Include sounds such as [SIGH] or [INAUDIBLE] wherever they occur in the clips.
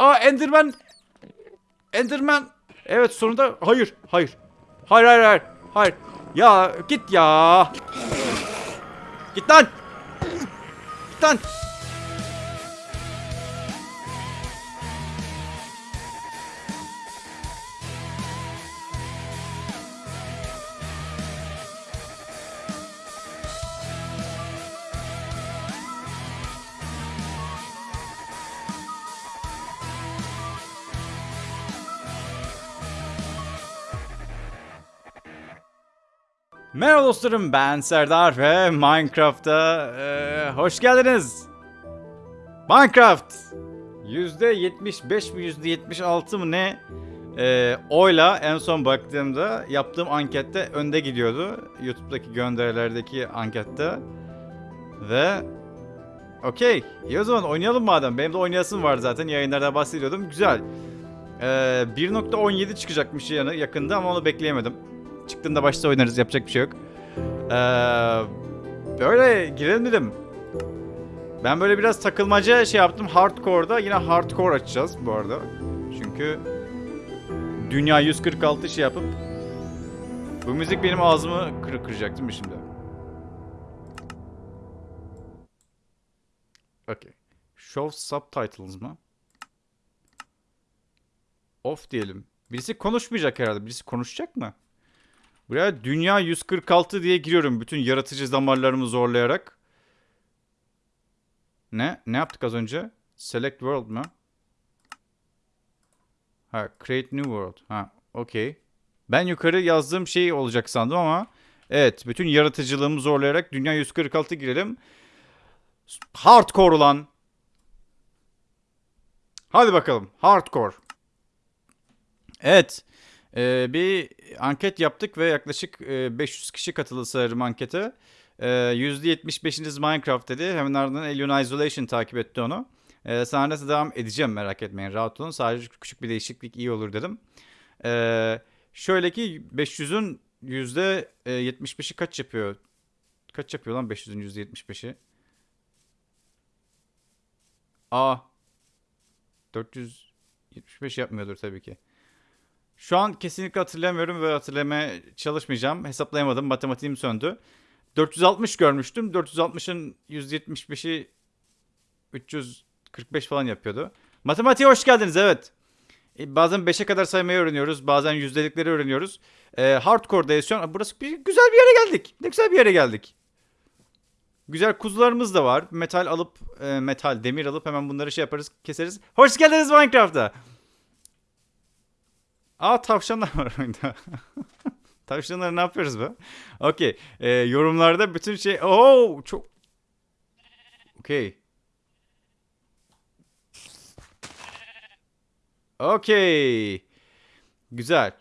Aa Enderman. Enderman. Evet sonunda hayır hayır. Hayır hayır hayır. Hayır. Ya git ya. Git lan. Git lan. Merhaba dostlarım ben Serdar ve Minecraft'a eee, hoş geldiniz. Minecraft %75 mi %76 mı ne eee, oyla en son baktığımda yaptığım ankette önde gidiyordu. YouTube'daki gönderilerdeki ankette. Ve okey iyi o zaman oynayalım madem. Benim de oynayasım var zaten yayınlarda bahsediyordum. Güzel. Eee 1.17 çıkacakmış yakında ama onu bekleyemedim. Çıktığında başta oynarız yapacak bir şey yok. Ee, böyle girelim dedim. Ben böyle biraz takılmaca şey yaptım. Hardcore'da yine hardcore açacağız bu arada. Çünkü dünya 146 şey yapıp bu müzik benim ağzımı kır kıracak değil mi şimdi? Okay. Show subtitles mı? Off diyelim. Birisi konuşmayacak herhalde. Birisi konuşacak mı? Buraya dünya 146 diye giriyorum bütün yaratıcı damarlarımı zorlayarak. Ne? Ne yaptık az önce? Select world mu? Ha, create new world. Ha, okey. Ben yukarı yazdığım şey olacak sandım ama evet, bütün yaratıcılığımı zorlayarak dünya 146 girelim. Hardcore olan. Hadi bakalım. Hardcore. Evet. Ee, bir anket yaptık ve yaklaşık e, 500 kişi katıldı sanırım ankete. Ee, %75'iniz Minecraft dedi. Hemen ardından Alien Isolation takip etti onu. Ee, sonra da devam edeceğim merak etmeyin rahat olun. Sadece küçük bir değişiklik iyi olur dedim. Ee, şöyle ki 500'ün %75'i kaç yapıyor? Kaç yapıyor lan 500'ün %75'i? Aa. 475 yapmıyordur tabii ki. Şu an kesinlikle hatırlamıyorum ve hatırlamaya çalışmayacağım. Hesaplayamadım. Matematiğim söndü. 460 görmüştüm. 460'ın 175'i 345 falan yapıyordu. Matematiğe hoş geldiniz evet. E, Bazen 5'e kadar saymayı öğreniyoruz. Bazen yüzdelikleri öğreniyoruz. E, hardcore'dayız şu. Burası bir, güzel bir yere geldik. Ne güzel bir yere geldik. Güzel kuzularımız da var. Metal alıp, e, metal, demir alıp hemen bunları şey yaparız, keseriz. Hoş geldiniz Minecraft'a. Aa tavşanlar var oyunda. [LAUGHS] Tavşanları ne yapıyoruz be? Okey. Ee, yorumlarda bütün şey... Oo çok... Okey. Okey. Güzel.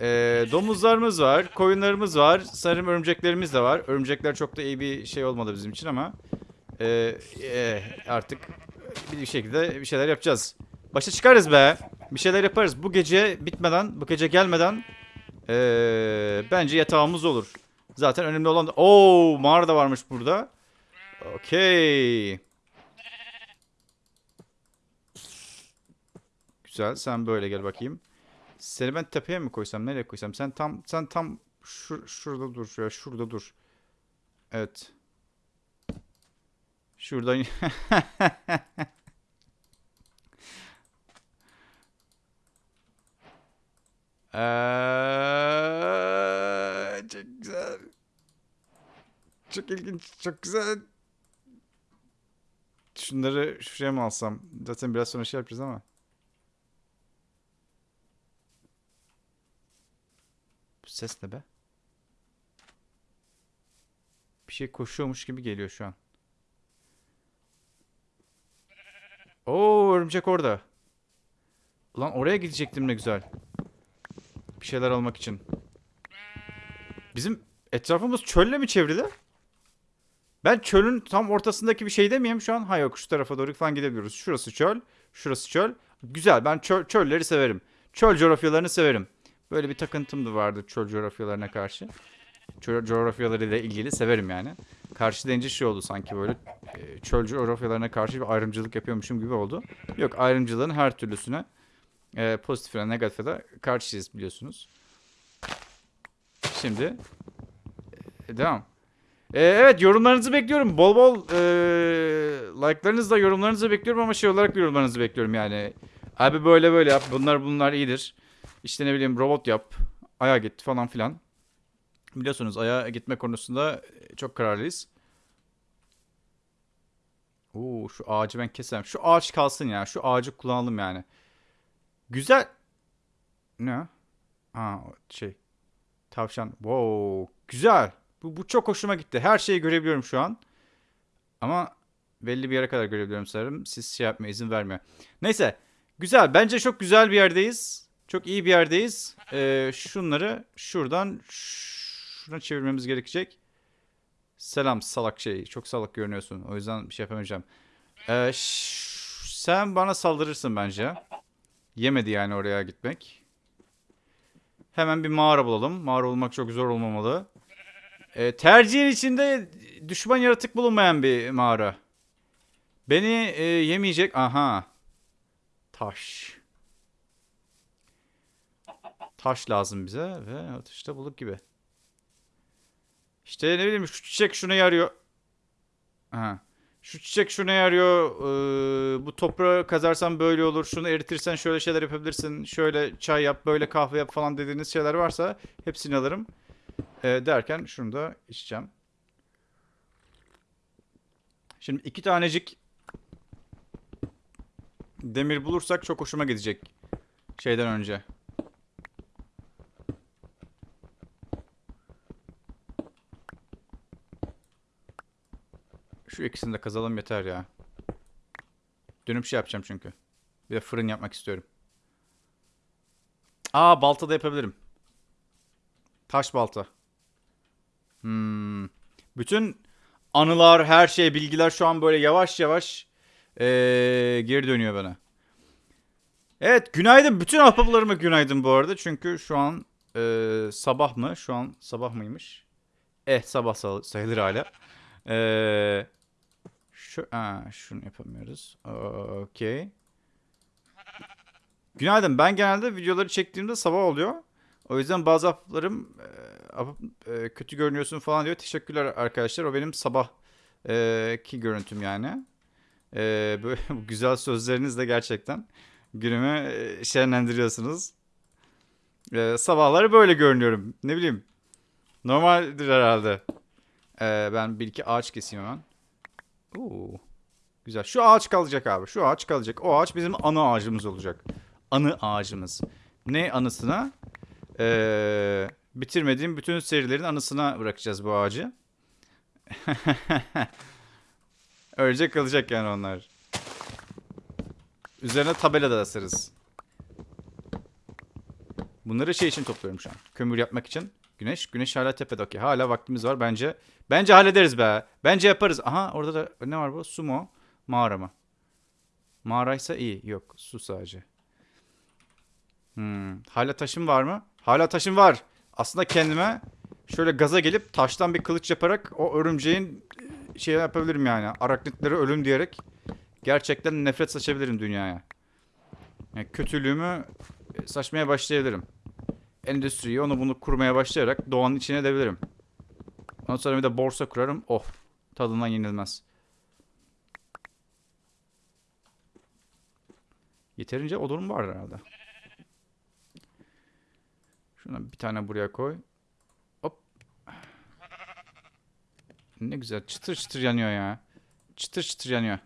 Ee, domuzlarımız var. Koyunlarımız var. Sanırım örümceklerimiz de var. Örümcekler çok da iyi bir şey olmadı bizim için ama... ee, ee, artık bir şekilde bir şeyler yapacağız. Başa çıkarız be. Bir şeyler yaparız. Bu gece bitmeden, bu gece gelmeden ee, bence yatağımız olur. Zaten önemli olan da... Oo, mağara da varmış burada. Okey. Güzel. Sen böyle gel bakayım. Seni ben tepeye mi koysam? Nereye koysam? Sen tam sen tam şur şurada dur şuraya. Şurada dur. Evet. Şuradan [LAUGHS] Eee, çok güzel. Çok ilginç, çok güzel. Şunları şuraya mı alsam? Zaten biraz sonra şey yapacağız ama. Bu ses ne be? Bir şey koşuyormuş gibi geliyor şu an. Oo örümcek orada. Ulan oraya gidecektim ne güzel. Bir şeyler almak için. Bizim etrafımız çölle mi çevrili? Ben çölün tam ortasındaki bir şeyde miyim şu an? Ha yok şu tarafa doğru falan gidebiliyoruz. Şurası çöl, şurası çöl. Güzel ben çöl, çölleri severim. Çöl coğrafyalarını severim. Böyle bir takıntım da vardı çöl coğrafyalarına karşı. Çöl coğrafyalarıyla ilgili severim yani. Karşı deyince şey oldu sanki böyle e, çöl coğrafyalarına karşı bir ayrımcılık yapıyormuşum gibi oldu. Yok ayrımcılığın her türlüsüne e, pozitife negatife de karşıyız biliyorsunuz. Şimdi e, devam. E, evet yorumlarınızı bekliyorum. Bol bol e, like'larınızı da yorumlarınızı bekliyorum ama şey olarak yorumlarınızı bekliyorum yani. Abi böyle böyle yap. Bunlar bunlar iyidir. İşte ne bileyim robot yap. Aya git falan filan. Biliyorsunuz aya gitme konusunda çok kararlıyız. Oo şu ağacı ben kesem. Şu ağaç kalsın ya. Şu ağacı kullanalım yani. Güzel. Ne? Ha şey. Tavşan. Wow. Güzel. Bu, bu çok hoşuma gitti. Her şeyi görebiliyorum şu an. Ama belli bir yere kadar görebiliyorum sanırım. Siz şey yapmaya izin vermiyor. Neyse. Güzel. Bence çok güzel bir yerdeyiz. Çok iyi bir yerdeyiz. Ee, şunları şuradan şuna çevirmemiz gerekecek. Selam salak şey. Çok salak görünüyorsun. O yüzden bir şey yapamayacağım. Ee, sen bana saldırırsın bence. Yemedi yani oraya gitmek. Hemen bir mağara bulalım. Mağara olmak çok zor olmamalı. Ee, tercihin içinde düşman yaratık bulunmayan bir mağara. Beni e, yemeyecek. Aha. Taş. Taş lazım bize ve atışta bulduk gibi. İşte ne bileyim şu çiçek şuna yarıyor. Aha. Şu çiçek şuna yarıyor. Ee, bu toprağı kazarsan böyle olur. Şunu eritirsen şöyle şeyler yapabilirsin. Şöyle çay yap, böyle kahve yap falan dediğiniz şeyler varsa hepsini alırım. Ee, derken şunu da içeceğim. Şimdi iki tanecik demir bulursak çok hoşuma gidecek. Şeyden önce. Şu ikisini de kazalım yeter ya. Dönüp şey yapacağım çünkü. Bir de fırın yapmak istiyorum. Aa balta da yapabilirim. Taş balta. Hmm. Bütün anılar, her şey, bilgiler şu an böyle yavaş yavaş ee, geri dönüyor bana. Evet günaydın. Bütün ahbaplarıma günaydın bu arada. Çünkü şu an ee, sabah mı? Şu an sabah mıymış? Eh sabah sayılır hala. Eee şu, aa, şunu yapamıyoruz. Okey. Günaydın. Ben genelde videoları çektiğimde sabah oluyor. O yüzden bazı haplarım e, e, kötü görünüyorsun falan diyor. Teşekkürler arkadaşlar. O benim sabah e, ki görüntüm yani. E, böyle [LAUGHS] güzel sözlerinizle gerçekten günümü e, şenlendiriyorsunuz. E, sabahları böyle görünüyorum. Ne bileyim. Normaldir herhalde. E, ben bir iki ağaç keseyim hemen. Oo. Güzel. Şu ağaç kalacak abi. Şu ağaç kalacak. O ağaç bizim anı ağacımız olacak. Anı ağacımız. Ne anısına? Ee, bitirmediğim bütün serilerin anısına bırakacağız bu ağacı. [LAUGHS] Öylece kalacak yani onlar. Üzerine tabela da asarız. Bunları şey için topluyorum şu an. Kömür yapmak için. Güneş. Güneş hala tepede. Okey. Hala vaktimiz var. Bence bence hallederiz be. Bence yaparız. Aha orada da ne var bu? Su mu? Mağara mı? Mağaraysa iyi. Yok. Su sadece. Hmm. Hala taşım var mı? Hala taşım var. Aslında kendime şöyle gaza gelip taştan bir kılıç yaparak o örümceğin şey yapabilirim yani. Araknitleri ölüm diyerek gerçekten nefret saçabilirim dünyaya. Yani kötülüğümü saçmaya başlayabilirim endüstriyi onu bunu kurmaya başlayarak doğanın içine edebilirim. Ondan sonra bir de borsa kurarım. Oh tadından yenilmez. Yeterince odun var herhalde. Şuna bir tane buraya koy. Hop. Ne güzel çıtır çıtır yanıyor ya. Çıtır çıtır yanıyor.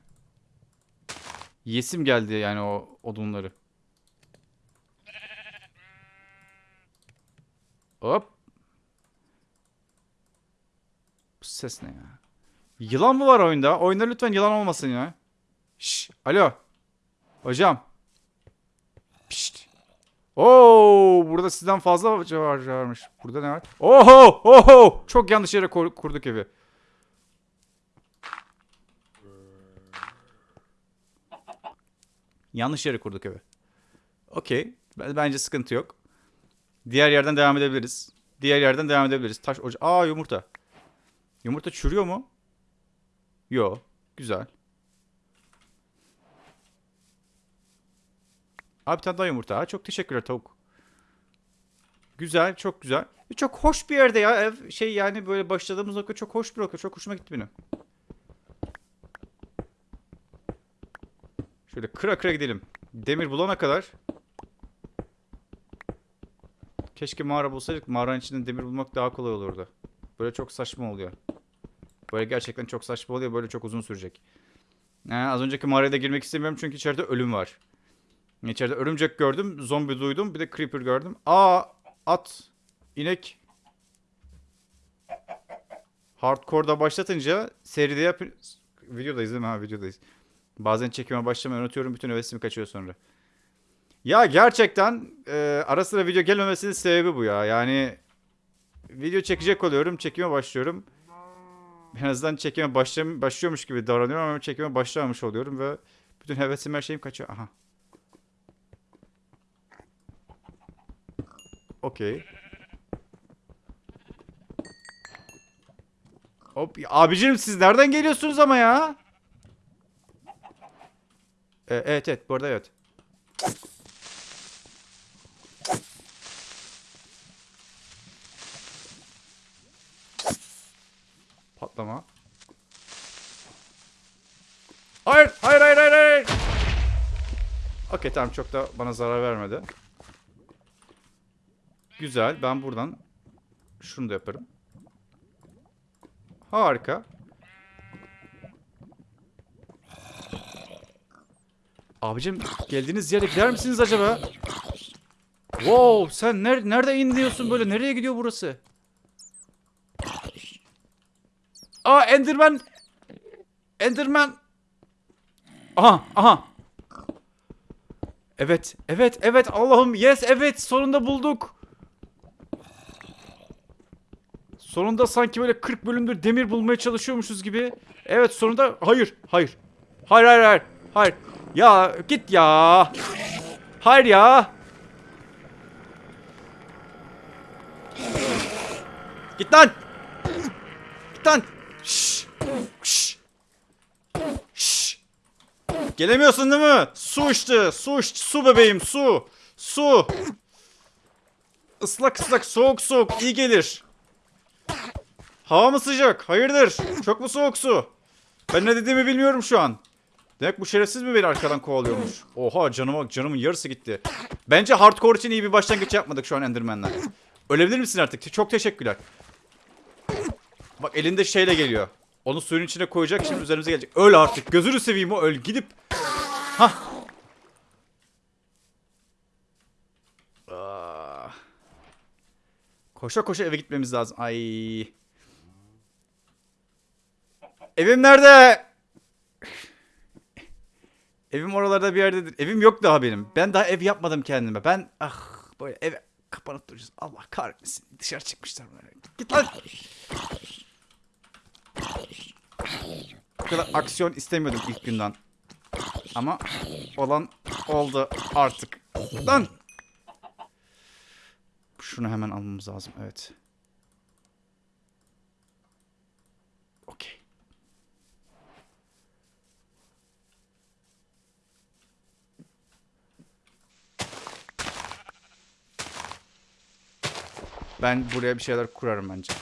Yesim geldi yani o odunları. Hop. Bu ses ne ya? Yılan mı var oyunda? Oyunda lütfen yılan olmasın ya. Şş, alo. Hocam. Pişt. Oo, burada sizden fazla var varmış. Burada ne var? Oho, oho. Çok yanlış yere kurduk evi. Yanlış yere kurduk evi. Okey. Bence sıkıntı yok. Diğer yerden devam edebiliriz. Diğer yerden devam edebiliriz. Taş ocağı. Aa yumurta. Yumurta çürüyor mu? Yo. Güzel. Abi bir tane daha yumurta. Çok teşekkürler tavuk. Güzel, çok güzel. Ve Çok hoş bir yerde ya. Ev şey yani böyle başladığımız nokta çok hoş bir nokta. Çok hoşuma gitti benim. Şöyle kıra kıra gidelim. Demir bulana kadar. Keşke mağara bulsaydık. Mağaranın içinde demir bulmak daha kolay olurdu. Böyle çok saçma oluyor. Böyle gerçekten çok saçma oluyor. Böyle çok uzun sürecek. Ee, az önceki mağaraya da girmek istemiyorum çünkü içeride ölüm var. İçeride örümcek gördüm, zombi duydum, bir de creeper gördüm. Aa, at, inek. Hardcore'da başlatınca seride yap... Videodayız değil mi? Ha videodayız. Bazen çekime başlamayı unutuyorum. Bütün hevesimi kaçıyor sonra. Ya gerçekten e, ara sıra video gelmemesinin sebebi bu ya. Yani video çekecek oluyorum. Çekime başlıyorum. En azından çekime başlam başlıyormuş gibi davranıyorum ama çekime başlamamış oluyorum ve bütün hevesim her şeyim kaçıyor. Aha. Okey. Hop. Abicim siz nereden geliyorsunuz ama ya? Ee, evet evet bu arada evet. Patlama. Hayır, hayır, hayır, hayır, hayır. Okey tamam çok da bana zarar vermedi. Güzel. Ben buradan şunu da yaparım. Harika. Abicim geldiğiniz yere gider misiniz acaba? Wow sen ner nerede iniyorsun böyle? Nereye gidiyor burası? Aa Enderman. Enderman. Aha aha. Evet evet evet Allah'ım yes evet sonunda bulduk. Sonunda sanki böyle 40 bölümdür demir bulmaya çalışıyormuşuz gibi. Evet sonunda hayır hayır. Hayır hayır hayır. Hayır. Ya git ya. Hayır ya. Git lan. Git lan. Gelemiyorsun değil mi? Su işte. Su işte. Su bebeğim su. Su. Islak ıslak soğuk soğuk iyi gelir. Hava mı sıcak? Hayırdır? Çok mu soğuk su? Ben ne dediğimi bilmiyorum şu an. Demek bu şerefsiz mi beni arkadan kovalıyormuş? Oha canıma canımın yarısı gitti. Bence hardcore için iyi bir başlangıç yapmadık şu an Enderman'la. Ölebilir misin artık? Çok teşekkürler. Bak elinde şeyle geliyor. Onu suyun içine koyacak şimdi üzerimize gelecek. Öl artık. Gözünü seveyim o öl. Gidip. Hah. Ah. Koşa koşa eve gitmemiz lazım. Ay. Evim nerede? Evim oralarda bir yerdedir. Evim yok daha benim. Ben daha ev yapmadım kendime. Ben ah böyle eve kapanıp duracağız. Allah kahretmesin. Dışarı çıkmışlar. Git lan. Bu kadar aksiyon istemiyordum ilk günden. Ama olan oldu artık. Lan. Şunu hemen almamız lazım. Evet. Okey. Ben buraya bir şeyler kurarım bence.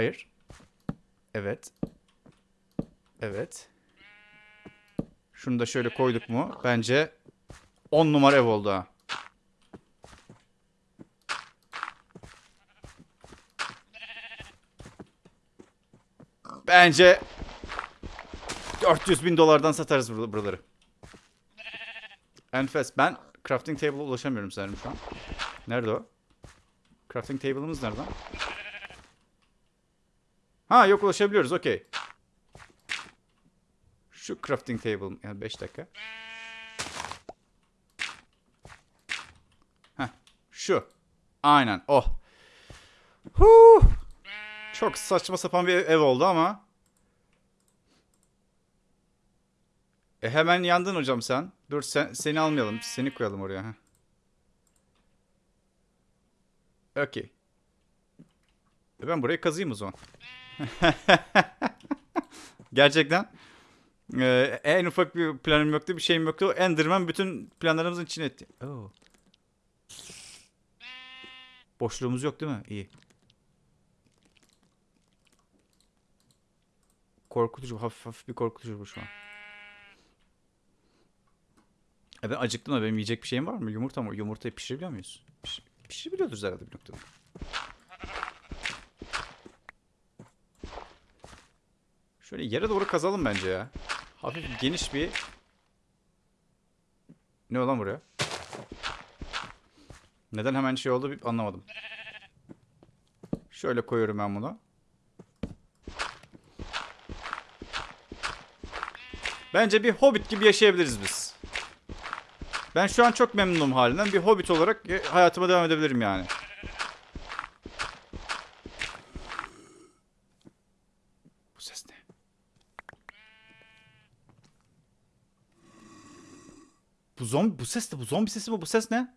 Hayır. Evet. Evet. Şunu da şöyle koyduk mu? Bence 10 numara ev oldu ha. Bence 400 bin dolardan satarız bur- buraları. Enfes. Ben crafting table'a ulaşamıyorum sanırım şu an. Nerede o? Crafting table'ımız nerede? Ha yok ulaşabiliyoruz okey. Şu crafting table yani 5 dakika. Heh şu. Aynen oh. Huh. Çok saçma sapan bir ev oldu ama. E hemen yandın hocam sen. Dur sen, seni almayalım. Seni koyalım oraya. heh. Okey. E ben burayı kazıyım o zaman. [LAUGHS] Gerçekten. e, en ufak bir planım yoktu, bir şeyim yoktu. Enderman bütün planlarımızın içine etti. Oo. Boşluğumuz yok değil mi? İyi. Korkutucu, hafif hafif bir korkutucu bu şu an. E ben acıktım da benim yiyecek bir şeyim var mı? Yumurta mı? Yumurtayı pişirebiliyor muyuz? Piş, pişirebiliyoruz herhalde bir noktada. Şöyle yere doğru kazalım bence ya. Hafif geniş bir... Ne olan buraya? Neden hemen şey oldu anlamadım. Şöyle koyuyorum ben bunu. Bence bir hobbit gibi yaşayabiliriz biz. Ben şu an çok memnunum halinden. Bir hobbit olarak e, hayatıma devam edebilirim yani. Bu ses ne? Bu zombi bu ses ne? Bu zombi sesi mi? Bu ses ne?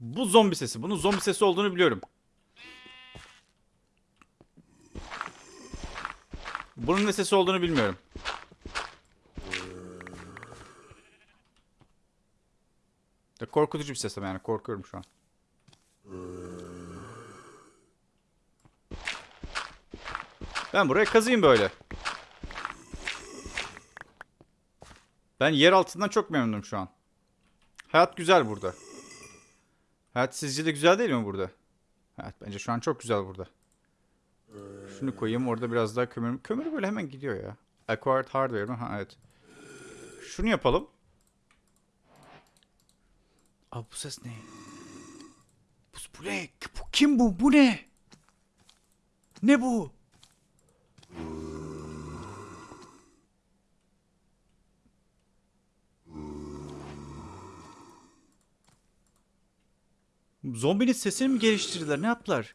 Bu zombi sesi. Bunun zombi sesi olduğunu biliyorum. Bunun ne sesi olduğunu bilmiyorum. Ya korkutucu bir ses ama yani korkuyorum şu an. Ben buraya kazıyım böyle. Ben yer altından çok memnunum şu an. Hayat güzel burada. Hayat sizce de güzel değil mi burada? Hayat bence şu an çok güzel burada. Şunu koyayım orada biraz daha kömür. Kömür böyle hemen gidiyor ya. Acquired hardware mi? Ha evet. Şunu yapalım. Abi bu ses ne? Bu, bu ne? Bu, kim bu? Bu ne? Ne bu? Zombinin sesini mi geliştirdiler? Ne yaptılar?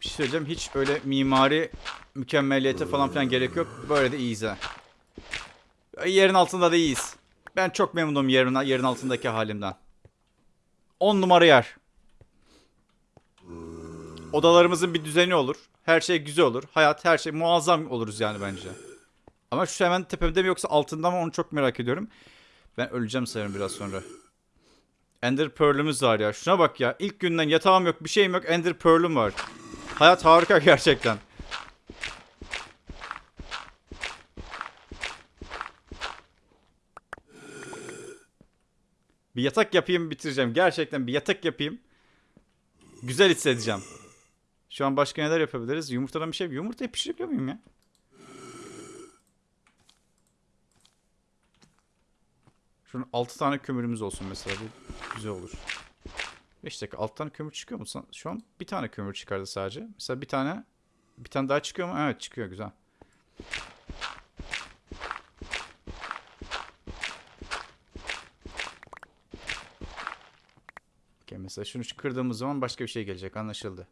Bir şey söyleyeceğim. Hiç öyle mimari mükemmeliyete falan filan gerek yok. Böyle de iyiyiz ha. Yerin altında da iyiyiz. Ben çok memnunum yerin, yerin altındaki halimden. 10 numara yer. Odalarımızın bir düzeni olur. Her şey güzel olur. Hayat her şey muazzam oluruz yani bence. Ama şu hemen tepemde mi yoksa altında mı onu çok merak ediyorum. Ben öleceğim sanırım biraz sonra. Ender Pearl'ümüz var ya. Şuna bak ya. İlk günden yatağım yok, bir şeyim yok. Ender Pearl'üm var. Hayat harika gerçekten. Bir yatak yapayım bitireceğim. Gerçekten bir yatak yapayım. Güzel hissedeceğim. Şu an başka neler yapabiliriz? Yumurtadan bir şey. Yumurtayı pişirebiliyor muyum ya? Şunun 6 tane kömürümüz olsun mesela. Bu güzel olur. 5 dakika. 6 tane kömür çıkıyor mu? Şu an bir tane kömür çıkardı sadece. Mesela bir tane bir tane daha çıkıyor mu? Evet çıkıyor güzel. Okey, mesela şunu kırdığımız zaman başka bir şey gelecek anlaşıldı.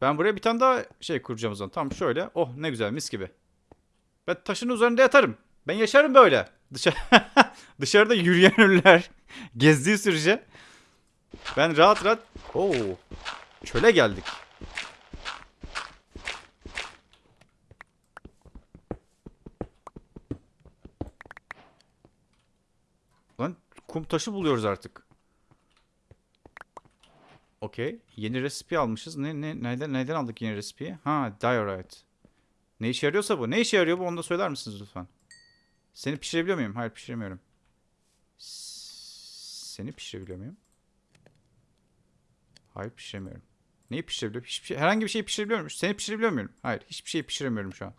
Ben buraya bir tane daha şey kuracağım o zaman. Tam şöyle. Oh ne güzel mis gibi. Ben taşın üzerinde yatarım. Ben yaşarım böyle. Dışarı [LAUGHS] Dışarıda yürüyen ölüler [LAUGHS] gezdiği sürece ben rahat rahat Oo. Çöle geldik. Lan kum taşı buluyoruz artık. Okey. Yeni resipi almışız. Ne, ne, neden, neden aldık yeni resipiyi? Ha, diorite. Ne işe yarıyorsa bu. Ne işe yarıyor bu onu da söyler misiniz lütfen? Seni pişirebiliyor muyum? Hayır pişiremiyorum. Seni pişirebiliyor muyum? Hayır pişiremiyorum. Neyi pişirebiliyorum? Hiçbir şey, herhangi bir şeyi pişirebiliyor muyum? Seni pişirebiliyor muyum? Hayır hiçbir şeyi pişiremiyorum şu an.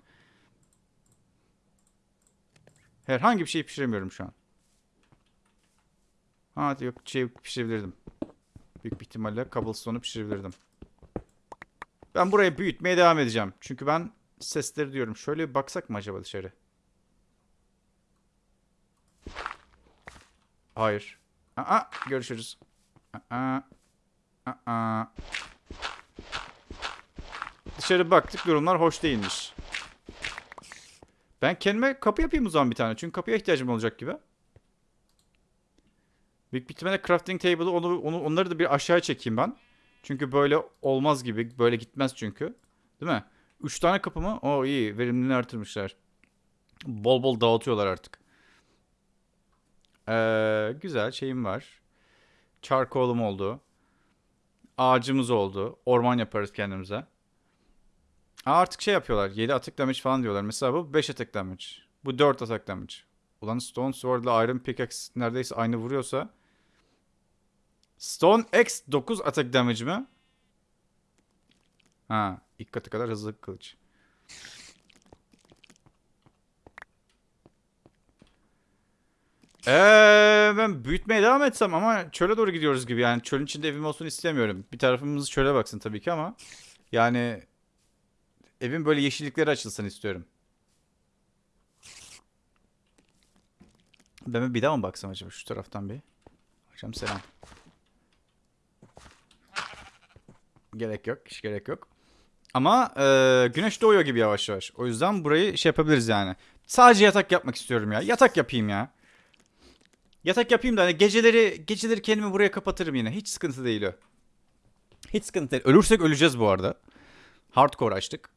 Herhangi bir şeyi pişiremiyorum şu an. Ha yok şey pişirebilirdim. Büyük bir ihtimalle cobblestone'u pişirebilirdim. Ben burayı büyütmeye devam edeceğim. Çünkü ben sesleri diyorum. Şöyle bir baksak mı acaba dışarı? Hayır. Aa, görüşürüz. Aa, aa. Dışarı baktık durumlar hoş değilmiş. Ben kendime kapı yapayım o zaman bir tane. Çünkü kapıya ihtiyacım olacak gibi. Büyük bir crafting table'ı onu, onu, onları da bir aşağıya çekeyim ben. Çünkü böyle olmaz gibi. Böyle gitmez çünkü. Değil mi? Üç tane kapı mı? O iyi. Verimliliğini artırmışlar. Bol bol dağıtıyorlar artık. Ee, güzel şeyim var. Charcoal'um oldu. Ağacımız oldu. Orman yaparız kendimize. Aa, artık şey yapıyorlar. 7 atak damage falan diyorlar. Mesela bu 5 atak damage. Bu 4 atak damage. Ulan Stone Sword ile Iron Pickaxe neredeyse aynı vuruyorsa. Stone X 9 atak damage mi? Ha, ilk katı kadar hızlı kılıç. Eee ben büyütmeye devam etsem ama çöle doğru gidiyoruz gibi yani çölün içinde evim olsun istemiyorum. Bir tarafımız çöle baksın tabii ki ama yani evin böyle yeşillikleri açılsın istiyorum. Ben bir daha mı baksam acaba şu taraftan bir? Hocam selam. Gerek yok, hiç gerek yok. Ama e, güneş doğuyor gibi yavaş yavaş. O yüzden burayı şey yapabiliriz yani. Sadece yatak yapmak istiyorum ya. Yatak yapayım ya. Yatak yapayım da hani geceleri geceleri kendimi buraya kapatırım yine. Hiç sıkıntı değil o. Hiç sıkıntı değil. Ölürsek öleceğiz bu arada. Hardcore açtık.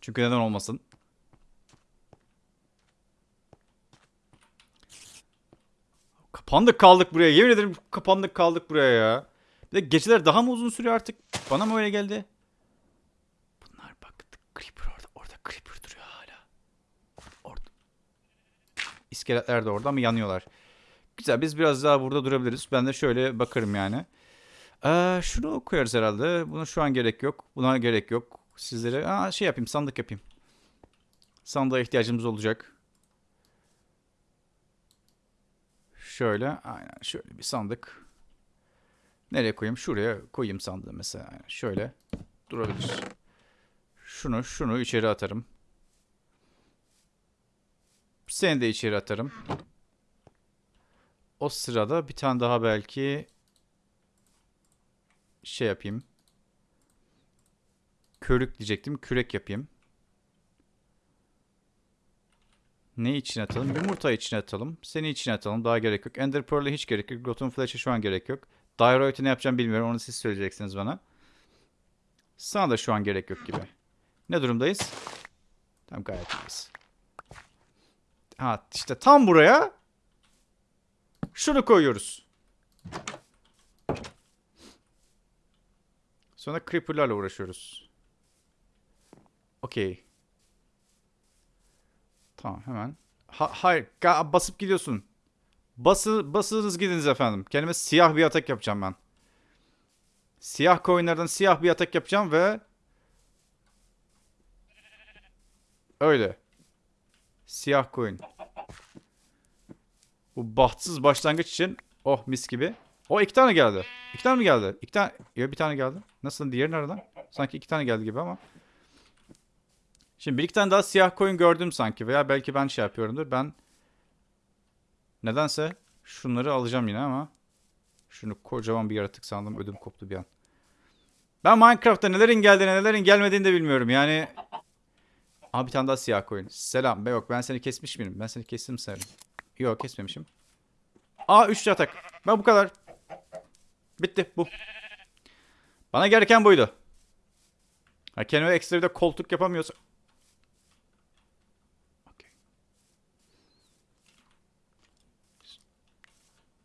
Çünkü neden olmasın. Kapandık kaldık buraya. Yemin ederim kapandık kaldık buraya ya. Bir de geceler daha mı uzun sürüyor artık? Bana mı öyle geldi? Bunlar bak. Creeper orada. Orada Creeper duruyor hala. Orada. İskeletler de orada ama yanıyorlar. Güzel biz biraz daha burada durabiliriz. Ben de şöyle bakarım yani. Ee, şunu koyarız herhalde. Buna şu an gerek yok. Buna gerek yok. Sizlere Aa, şey yapayım sandık yapayım. Sandığa ihtiyacımız olacak. Şöyle aynen şöyle bir sandık. Nereye koyayım? Şuraya koyayım sandığı mesela. Aynen şöyle durabilir. Şunu şunu içeri atarım. Seni de içeri atarım. O sırada bir tane daha belki şey yapayım. Körük diyecektim. Kürek yapayım. Ne için atalım? Yumurta için atalım. Seni için atalım. Daha gerek yok. Ender Pearl'e hiç gerek yok. Glutton Flash'e şu an gerek yok. Dioroid'e ne yapacağım bilmiyorum. Onu siz söyleyeceksiniz bana. Sana da şu an gerek yok gibi. Ne durumdayız? Tam gayet iyiyiz. Ha işte tam buraya şunu koyuyoruz. Sonra creeper'larla uğraşıyoruz. Okey. Tamam hemen. Ha, hayır basıp gidiyorsun. Bası, basınız gidiniz efendim. Kendime siyah bir atak yapacağım ben. Siyah coinlerden siyah bir atak yapacağım ve öyle. Siyah coin. Bu bahtsız başlangıç için oh mis gibi. O iki tane geldi. İki tane mi geldi? İki tane. Ya bir tane geldi. Nasıl diğeri nereden? Sanki iki tane geldi gibi ama. Şimdi bir iki tane daha siyah coin gördüm sanki. Veya belki ben şey yapıyorumdur. Ben nedense şunları alacağım yine ama. Şunu kocaman bir yaratık sandım. Ödüm koptu bir an. Ben Minecraft'ta nelerin geldiğini nelerin gelmediğini de bilmiyorum. Yani Aa bir tane daha siyah coin. Selam. Be yok ben seni kesmiş miyim? Ben seni kestim sanırım. Yok kesmemişim. Aa 3 atak. Ben bu kadar. Bitti bu. Bana gereken buydu. Ha, kendime ekstra bir de koltuk yapamıyorsa. Okey.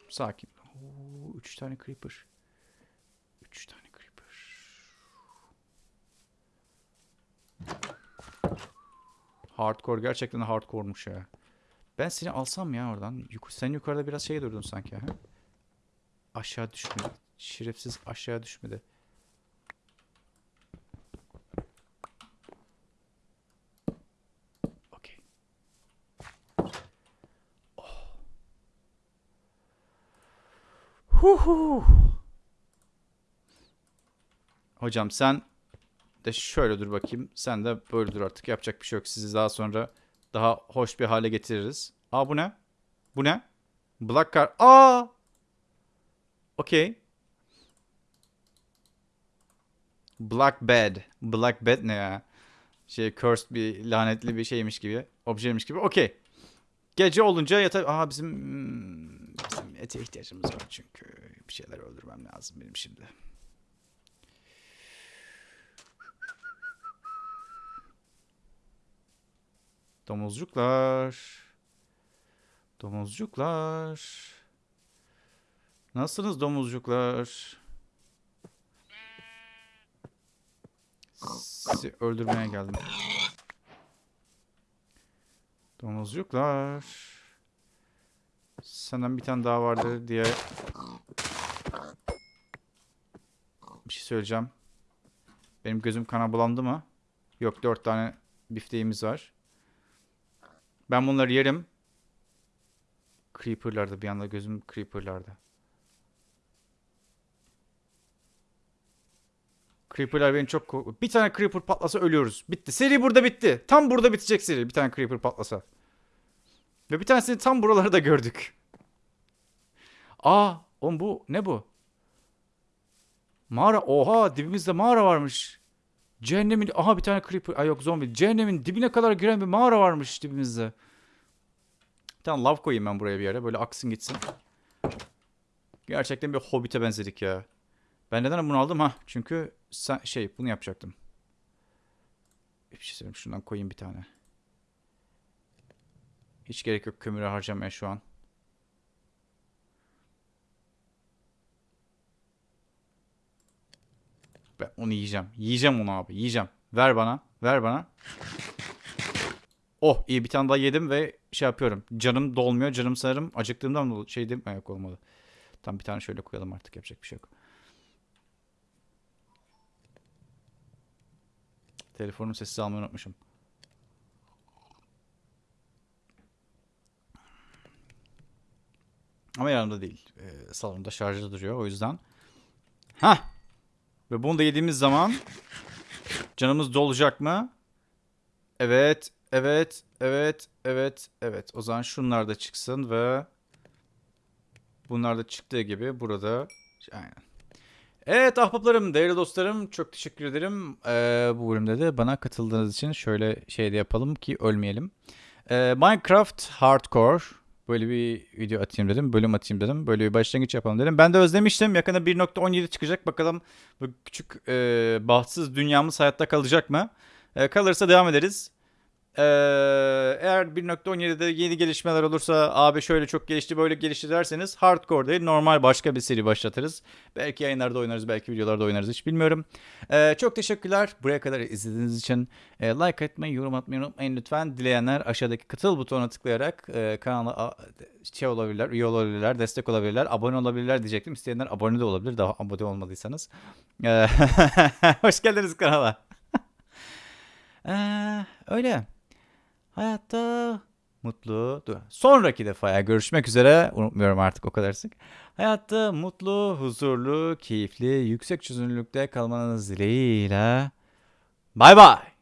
Sakin. Oo, üç tane creeper. Üç tane creeper. Hardcore gerçekten hardcore'muş ya. Ben seni alsam ya oradan. Sen yukarıda biraz şey durdun sanki. Ha? Aşağı düşmedi. Şerefsiz aşağı düşmedi. Okey. Oh. Huhu. Hocam sen de şöyle dur bakayım. Sen de böyle dur artık. Yapacak bir şey yok. Sizi daha sonra daha hoş bir hale getiririz. Aa bu ne? Bu ne? Black Card. Aa! Okey. Black Bed. Black Bed ne ya? Şey cursed bir lanetli bir şeymiş gibi. Objeymiş gibi. Okey. Gece olunca yata... Aa bizim... hmm, Bizim ete ihtiyacımız var çünkü. Bir şeyler öldürmem lazım benim şimdi. Domuzcuklar. Domuzcuklar. Nasılsınız domuzcuklar? Sizi öldürmeye geldim. Domuzcuklar. Senden bir tane daha vardı diye bir şey söyleyeceğim. Benim gözüm kana bulandı mı? Yok dört tane bifteğimiz var. Ben bunları yerim. Creeper'larda bir anda gözüm Creeper'larda. Creeper'lar beni çok kork- Bir tane Creeper patlasa ölüyoruz. Bitti. Seri burada bitti. Tam burada bitecek seri. Bir tane Creeper patlasa. Ve bir tanesini tam buraları da gördük. Aa, oğlum bu ne bu? Mağara. Oha, dibimizde mağara varmış. Cehennemin aha bir tane creeper. Ay yok zombi. Cehennemin dibine kadar giren bir mağara varmış dibimizde. Tamam lav koyayım ben buraya bir yere. Böyle aksın gitsin. Gerçekten bir hobbite benzedik ya. Ben neden bunu aldım ha? Çünkü sen şey bunu yapacaktım. Bir şey söyleyeyim şundan koyayım bir tane. Hiç gerek yok kömüre harcamaya şu an. Ben onu yiyeceğim. Yiyeceğim onu abi. Yiyeceğim. Ver bana. Ver bana. Oh iyi bir tane daha yedim ve şey yapıyorum. Canım dolmuyor. Canım sanırım acıktığımdan mı şey değil mi? Yok olmadı. Tam bir tane şöyle koyalım artık. Yapacak bir şey yok. Telefonun sessiz almayı unutmuşum. Ama yanımda değil. Ee, salonda şarjda duruyor o yüzden. Ha. Ve bunu da yediğimiz zaman canımız dolacak mı? Evet, evet, evet, evet, evet. O zaman şunlar da çıksın ve bunlar da çıktığı gibi burada aynen. Evet ahbaplarım, değerli dostlarım çok teşekkür ederim. Ee, bu bölümde de bana katıldığınız için şöyle şey de yapalım ki ölmeyelim. Ee, Minecraft Hardcore böyle bir video atayım dedim, bölüm atayım dedim. Böyle bir başlangıç yapalım dedim. Ben de özlemiştim. Yakında 1.17 çıkacak. Bakalım bu küçük e, bahtsız dünyamız hayatta kalacak mı? E, kalırsa devam ederiz. Ee, eğer 1.17'de yeni gelişmeler olursa abi şöyle çok gelişti böyle gelişti derseniz hardcore değil normal başka bir seri başlatırız. Belki yayınlarda oynarız belki videolarda oynarız hiç bilmiyorum. Ee, çok teşekkürler buraya kadar izlediğiniz için. Ee, like atmayı yorum atmayı unutmayın lütfen. Dileyenler aşağıdaki katıl butonuna tıklayarak e, kanala şey olabilirler, üye olabilirler, destek olabilirler, abone olabilirler diyecektim. İsteyenler abone de olabilir daha abone olmadıysanız. Ee, [LAUGHS] hoş geldiniz kanala. [LAUGHS] Ee, öyle. Hayatta mutlu. Dur. Sonraki defaya görüşmek üzere. Unutmuyorum artık o kadar sık. Hayatta mutlu, huzurlu, keyifli, yüksek çözünürlükte kalmanız dileğiyle. Bay bay.